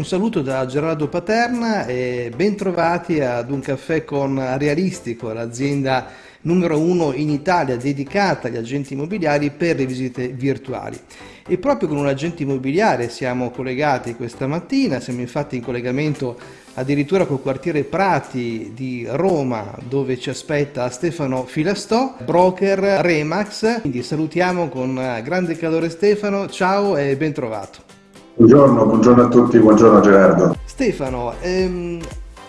Un saluto da Gerardo Paterna e ben trovati ad un caffè con Realistico, l'azienda numero uno in Italia dedicata agli agenti immobiliari per le visite virtuali. E proprio con un agente immobiliare siamo collegati questa mattina, siamo infatti in collegamento addirittura col quartiere Prati di Roma dove ci aspetta Stefano Filastò, broker Remax. Quindi salutiamo con grande calore Stefano, ciao e ben trovato. Buongiorno, buongiorno a tutti, buongiorno Gerardo. Stefano, ehm,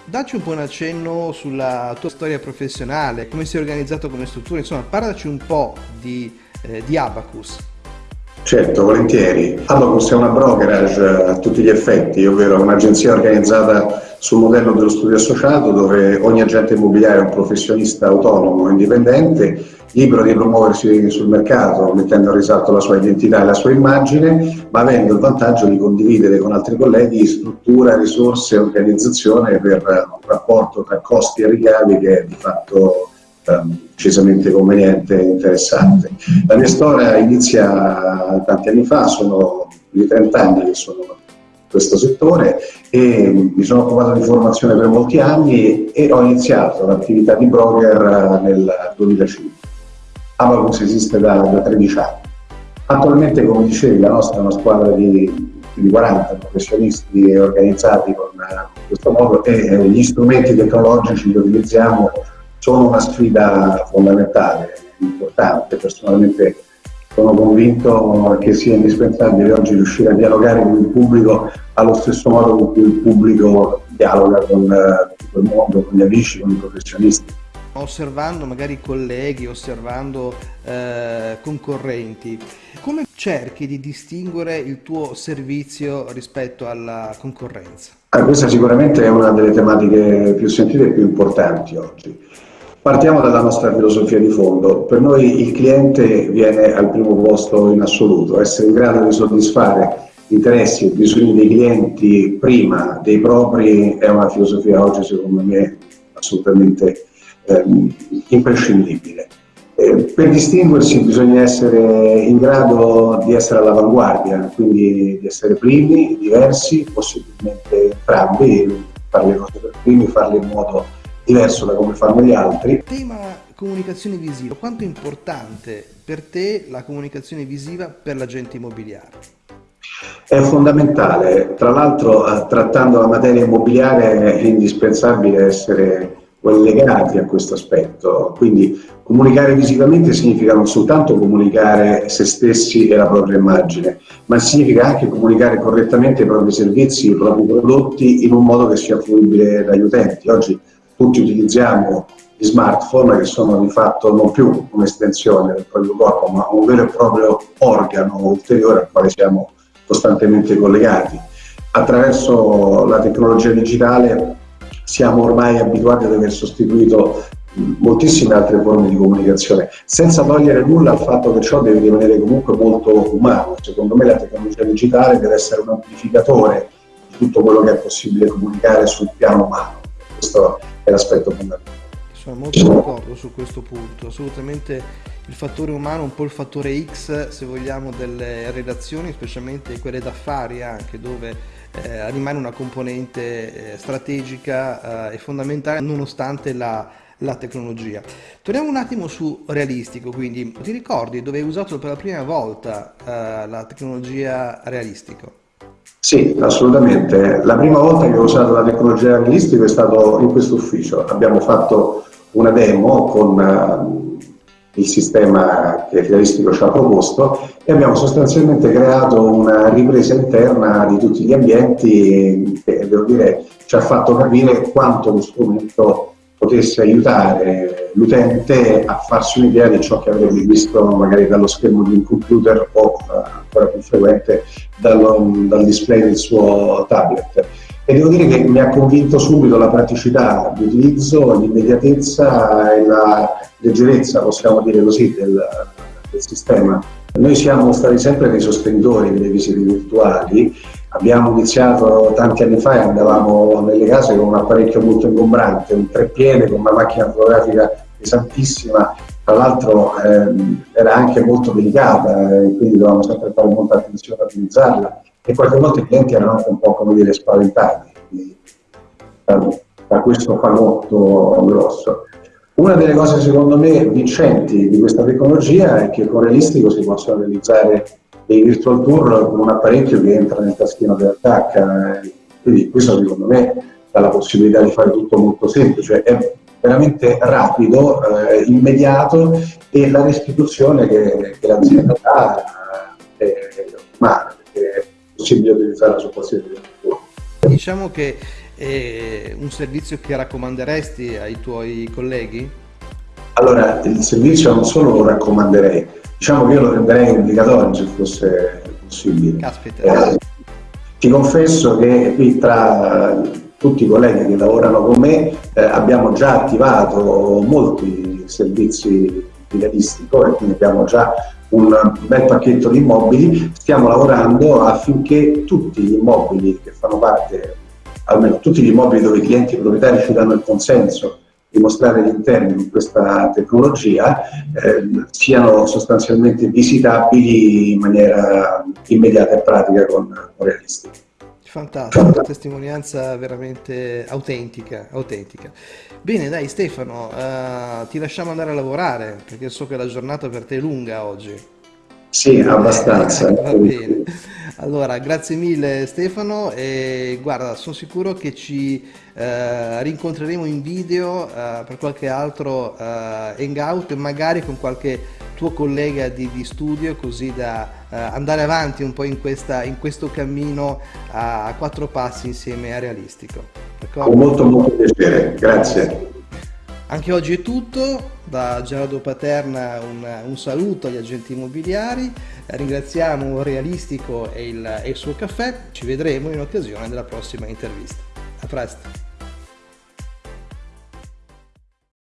dacci un po' un accenno sulla tua storia professionale, come sei organizzato come struttura, insomma parlaci un po' di, eh, di Abacus. Certo, volentieri. Abacus è una brokerage a tutti gli effetti, ovvero un'agenzia organizzata sul modello dello studio associato dove ogni agente immobiliare è un professionista autonomo indipendente, libero di promuoversi sul mercato mettendo a risalto la sua identità e la sua immagine, ma avendo il vantaggio di condividere con altri colleghi struttura, risorse e organizzazione per un rapporto tra costi e ricavi che è di fatto decisamente conveniente e interessante. La mia storia inizia tanti anni fa, sono più di 30 anni che sono questo settore e mi sono occupato di formazione per molti anni e ho iniziato l'attività di broker nel 2005. Abacus esiste da, da 13 anni. Attualmente, come dicevi, la nostra è una squadra di, di 40 professionisti organizzati con questo modo e eh, gli strumenti tecnologici che utilizziamo sono una sfida fondamentale, importante. Personalmente sono convinto che sia indispensabile oggi riuscire a dialogare con il pubblico allo stesso modo con cui il pubblico dialoga con, eh, con il mondo, con gli amici, con i professionisti. Osservando magari colleghi, osservando eh, concorrenti, come cerchi di distinguere il tuo servizio rispetto alla concorrenza? Ah, questa sicuramente è una delle tematiche più sentite e più importanti oggi. Partiamo dalla nostra filosofia di fondo. Per noi il cliente viene al primo posto in assoluto, essere in grado di soddisfare interessi e bisogni dei clienti prima dei propri è una filosofia oggi secondo me assolutamente eh, imprescindibile. Eh, per distinguersi bisogna essere in grado di essere all'avanguardia, quindi di essere primi, diversi, possibilmente entrambi, fare le cose per primi, farle in modo diverso da come fanno gli altri. Tema comunicazione visiva, quanto è importante per te la comunicazione visiva per l'agente immobiliare? È fondamentale, tra l'altro eh, trattando la materia immobiliare è indispensabile essere legati a questo aspetto, quindi comunicare visivamente significa non soltanto comunicare se stessi e la propria immagine, ma significa anche comunicare correttamente i propri servizi, i propri prodotti in un modo che sia fruibile dagli utenti. Oggi tutti utilizziamo gli smartphone che sono di fatto non più un'estensione del proprio corpo, ma un vero e proprio organo ulteriore al quale siamo costantemente collegati. Attraverso la tecnologia digitale siamo ormai abituati ad aver sostituito moltissime altre forme di comunicazione, senza togliere nulla al fatto che ciò deve rimanere comunque molto umano. Secondo me la tecnologia digitale deve essere un amplificatore di tutto quello che è possibile comunicare sul piano umano questo è l'aspetto fondamentale. Sono molto d'accordo su questo punto, assolutamente il fattore umano, un po' il fattore X se vogliamo delle relazioni, specialmente quelle d'affari anche dove eh, rimane una componente eh, strategica eh, e fondamentale nonostante la, la tecnologia. Torniamo un attimo su realistico, quindi ti ricordi dove hai usato per la prima volta eh, la tecnologia realistico? Sì, assolutamente. La prima volta che ho usato la tecnologia realistica è stato in questo ufficio. Abbiamo fatto una demo con uh, il sistema che Realistico ci ha proposto e abbiamo sostanzialmente creato una ripresa interna di tutti gli ambienti che, devo dire, ci ha fatto capire quanto lo strumento potesse aiutare l'utente a farsi un'idea di ciò che avrebbe visto magari dallo schermo di un computer o ancora più frequente dallo, dal display del suo tablet. E devo dire che mi ha convinto subito la praticità di utilizzo, l'immediatezza e la leggerezza, possiamo dire così, del, del sistema. Noi siamo stati sempre dei sostenitori delle visite virtuali, abbiamo iniziato tanti anni fa e andavamo nelle case con un apparecchio molto ingombrante, un treppiede con una macchina fotografica pesantissima. Tra l'altro ehm, era anche molto delicata e quindi dovevamo sempre fare molta attenzione a utilizzarla. E qualche volta i clienti erano anche un po' come dire spaventati. Da questo fagotto grosso. Una delle cose secondo me vincenti di questa tecnologia è che con Realistico si possono realizzare dei virtual tour con un apparecchio che entra nel taschino dell'attacca, quindi questo secondo me dà la possibilità di fare tutto molto semplice, è veramente rapido, eh, immediato e la restituzione che, che l'azienda dà è umana, perché è possibile utilizzarla su qualsiasi piattaforma. Diciamo che è un servizio che raccomanderesti ai tuoi colleghi? Allora, il servizio non solo lo raccomanderei, diciamo che io lo renderei obbligatorio se fosse possibile. Caspita. Eh, ti confesso che qui tra tutti i colleghi che lavorano con me eh, abbiamo già attivato molti servizi di realistico e quindi abbiamo già un bel pacchetto di immobili, stiamo lavorando affinché tutti gli immobili che fanno parte, almeno tutti gli immobili dove i clienti proprietari ci danno il consenso di mostrare gli interni con questa tecnologia eh, siano sostanzialmente visitabili in maniera immediata e pratica con, con realistico. Fantastico, una testimonianza veramente autentica, autentica. Bene, dai Stefano, uh, ti lasciamo andare a lavorare perché so che la giornata per te è lunga oggi. Sì, abbastanza. Va bene. Allora, grazie mille Stefano e guarda, sono sicuro che ci eh, rincontreremo in video eh, per qualche altro eh, hangout e magari con qualche tuo collega di, di studio così da uh, andare avanti un po' in, questa, in questo cammino a, a, quattro passi insieme a Realistico. Con molto molto piacere, grazie. Anche oggi è tutto, da Gerardo Paterna un, un saluto agli agenti immobiliari, ringraziamo Realistico e il, e il suo caffè, ci vedremo in occasione della prossima intervista. A presto!